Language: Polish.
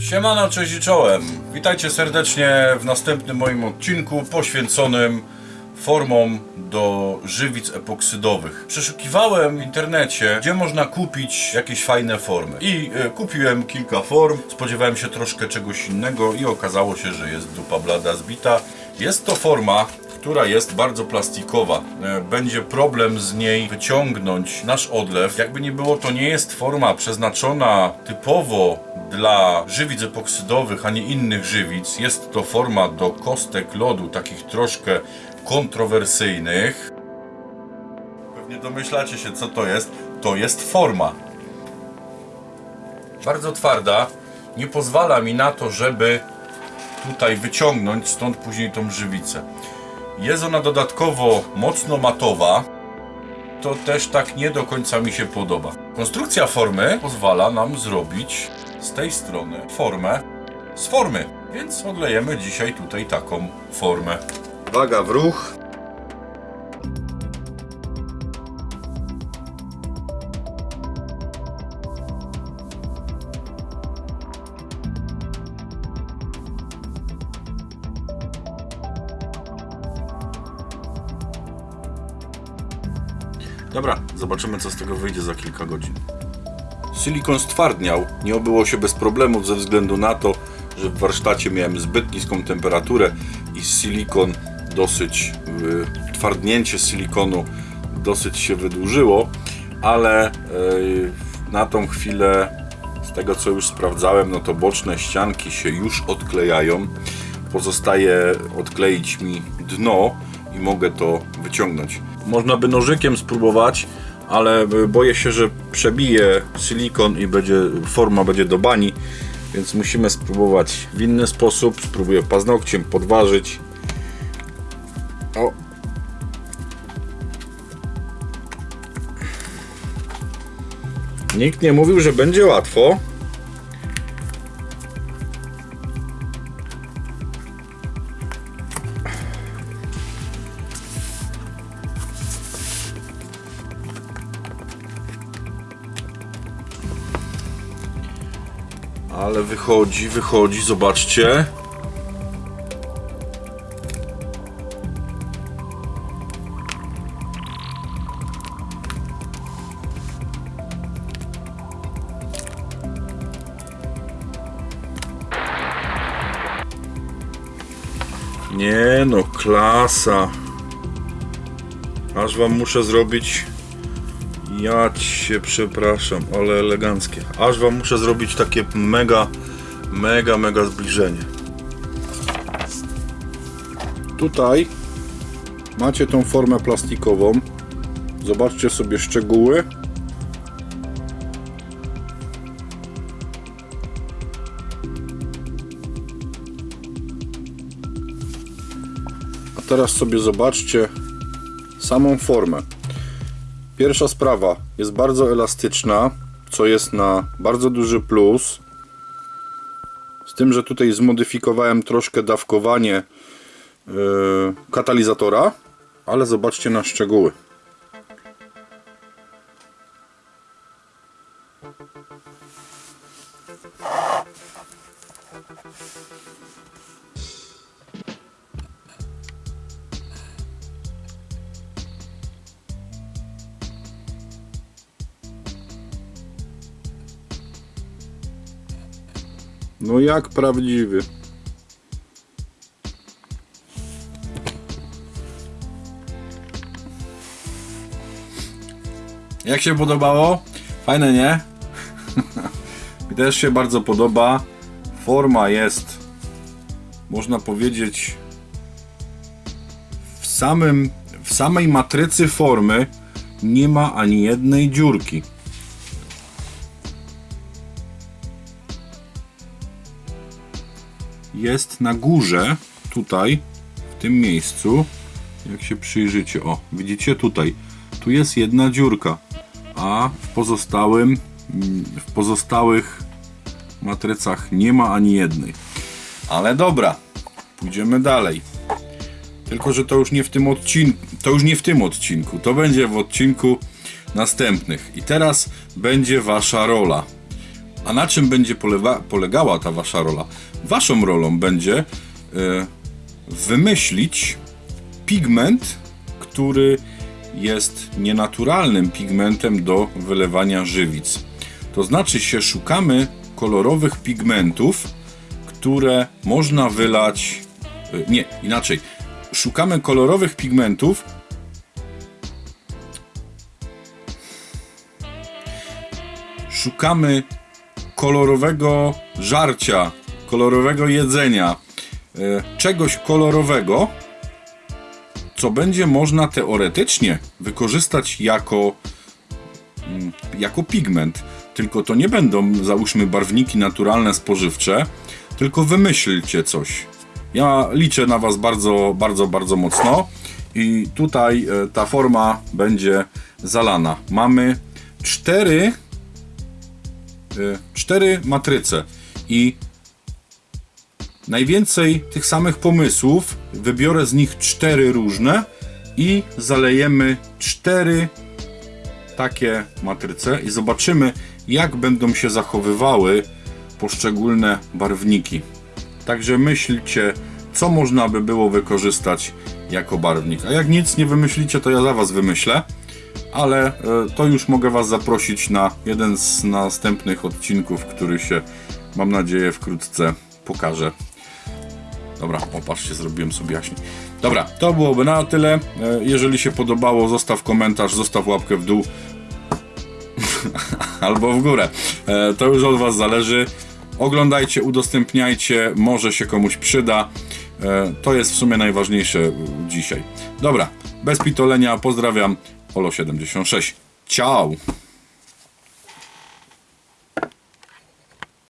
Siemano, cześć i czołem. Witajcie serdecznie w następnym moim odcinku poświęconym formom do żywic epoksydowych. Przeszukiwałem w internecie, gdzie można kupić jakieś fajne formy. I e, kupiłem kilka form, spodziewałem się troszkę czegoś innego i okazało się, że jest dupa blada zbita. Jest to forma, która jest bardzo plastikowa. E, Będzie problem z niej wyciągnąć nasz odlew. Jakby nie było, to nie jest forma przeznaczona typowo dla żywic epoksydowych, a nie innych żywic. Jest to forma do kostek lodu, takich troszkę kontrowersyjnych. Pewnie domyślacie się, co to jest. To jest forma. Bardzo twarda. Nie pozwala mi na to, żeby tutaj wyciągnąć stąd później tą żywicę. Jest ona dodatkowo mocno matowa. To też tak nie do końca mi się podoba. Konstrukcja formy pozwala nam zrobić z tej strony formę z formy. Więc odlejemy dzisiaj tutaj taką formę. Waga w ruch. Dobra, zobaczymy co z tego wyjdzie za kilka godzin. Silikon stwardniał. Nie obyło się bez problemów ze względu na to, że w warsztacie miałem zbyt niską temperaturę i silikon dosyć, y, twardnięcie silikonu dosyć się wydłużyło, ale y, na tą chwilę z tego co już sprawdzałem, no to boczne ścianki się już odklejają. Pozostaje odkleić mi dno i mogę to wyciągnąć. Można by nożykiem spróbować, ale boję się, że przebije silikon i będzie forma będzie do bani, więc musimy spróbować w inny sposób. Spróbuję paznokciem podważyć. O. Nikt nie mówił, że będzie łatwo. Ale wychodzi, wychodzi, zobaczcie. Nie no, klasa. Aż wam muszę zrobić ja cię przepraszam, ale eleganckie. Aż wam muszę zrobić takie mega, mega, mega zbliżenie. Tutaj macie tą formę plastikową. Zobaczcie sobie szczegóły. A teraz sobie zobaczcie samą formę. Pierwsza sprawa jest bardzo elastyczna, co jest na bardzo duży plus. Z tym, że tutaj zmodyfikowałem troszkę dawkowanie yy, katalizatora, ale zobaczcie na szczegóły. No jak prawdziwy. Jak się podobało? Fajne, nie? Mi też się bardzo podoba. Forma jest, można powiedzieć, w samym, w samej matrycy formy nie ma ani jednej dziurki. Jest na górze, tutaj, w tym miejscu, jak się przyjrzycie, o, widzicie tutaj, tu jest jedna dziurka, a w pozostałym, w pozostałych matrycach nie ma ani jednej. Ale dobra, pójdziemy dalej. Tylko, że to już nie w tym odcinku, to już nie w tym odcinku, to będzie w odcinku następnych. I teraz będzie wasza rola. A na czym będzie polegała ta wasza rola? Waszą rolą będzie e, wymyślić pigment, który jest nienaturalnym pigmentem do wylewania żywic. To znaczy się szukamy kolorowych pigmentów, które można wylać. y, Nie, inaczej. Szukamy kolorowych pigmentów. Szukamy kolorowego żarcia, kolorowego jedzenia, y, czegoś kolorowego, co będzie można teoretycznie wykorzystać jako mm, jako pigment. Tylko to nie będą, załóżmy, barwniki naturalne, spożywcze, tylko wymyślcie coś. Ja liczę na Was bardzo, bardzo, bardzo mocno i tutaj e, ta forma będzie zalana. Mamy cztery, e, cztery matryce i najwięcej tych samych pomysłów. Wybiorę z nich cztery różne i zalejemy cztery takie matryce i zobaczymy, jak będą się zachowywały poszczególne barwniki. Także myślcie, co można by było wykorzystać jako barwnik. A jak nic nie wymyślicie, to ja za Was wymyślę. Ale e, to już mogę Was zaprosić na jeden z następnych odcinków, który się, mam nadzieję, wkrótce pokaże. Dobra, opatrzcie, zrobiłem sobie jaśniej. Dobra, to byłoby na tyle. E, Jeżeli się podobało, zostaw komentarz, zostaw łapkę w dół albo w górę. E, To już od Was zależy. Oglądajcie, udostępniajcie, może się komuś przyda. E, To jest w sumie najważniejsze dzisiaj. Dobra, bez pitolenia, pozdrawiam. Olo76. Ciao!